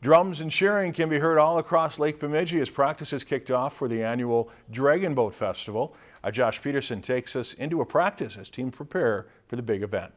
Drums and cheering can be heard all across Lake Bemidji as practices kicked off for the annual Dragon Boat Festival. Our Josh Peterson takes us into a practice as teams prepare for the big event.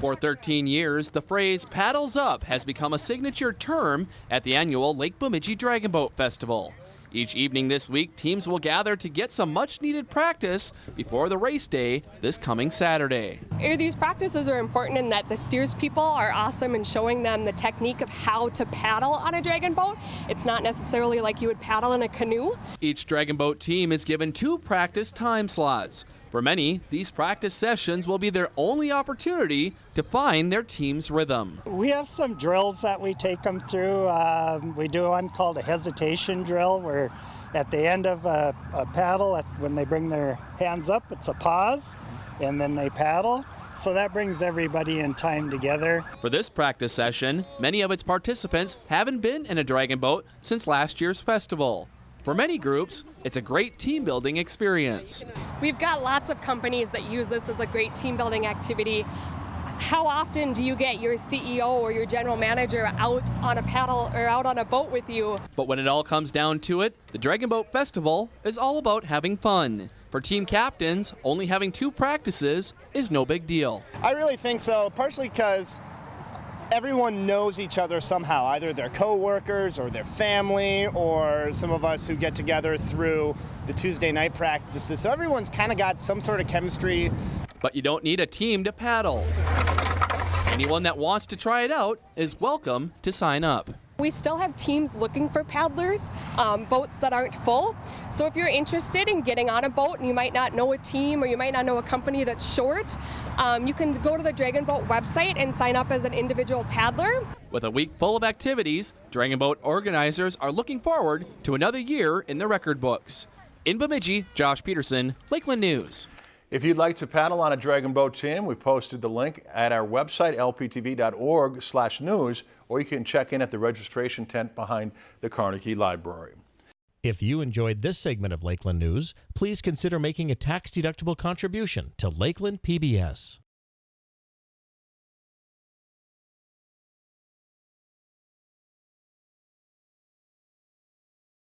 For 13 years, the phrase paddles up has become a signature term at the annual Lake Bemidji Dragon Boat Festival. Each evening this week, teams will gather to get some much needed practice before the race day this coming Saturday. These practices are important in that the steers people are awesome in showing them the technique of how to paddle on a dragon boat. It's not necessarily like you would paddle in a canoe. Each dragon boat team is given two practice time slots. For many, these practice sessions will be their only opportunity to find their team's rhythm. We have some drills that we take them through. Um, we do one called a hesitation drill where at the end of a, a paddle, at, when they bring their hands up, it's a pause and then they paddle. So that brings everybody in time together. For this practice session, many of its participants haven't been in a dragon boat since last year's festival. For many groups, it's a great team building experience. We've got lots of companies that use this as a great team building activity. How often do you get your CEO or your general manager out on a paddle or out on a boat with you? But when it all comes down to it, the Dragon Boat Festival is all about having fun. For team captains, only having two practices is no big deal. I really think so, partially because everyone knows each other somehow, either their co-workers or their family or some of us who get together through the Tuesday night practices. So everyone's kind of got some sort of chemistry. But you don't need a team to paddle. Anyone that wants to try it out is welcome to sign up. We still have teams looking for paddlers, um, boats that aren't full. So if you're interested in getting on a boat and you might not know a team or you might not know a company that's short, um, you can go to the Dragon Boat website and sign up as an individual paddler. With a week full of activities, Dragon Boat organizers are looking forward to another year in the record books. In Bemidji, Josh Peterson, Lakeland News. If you'd like to paddle on a dragon boat team, we've posted the link at our website, lptv.org slash news, or you can check in at the registration tent behind the Carnegie Library. If you enjoyed this segment of Lakeland News, please consider making a tax-deductible contribution to Lakeland PBS.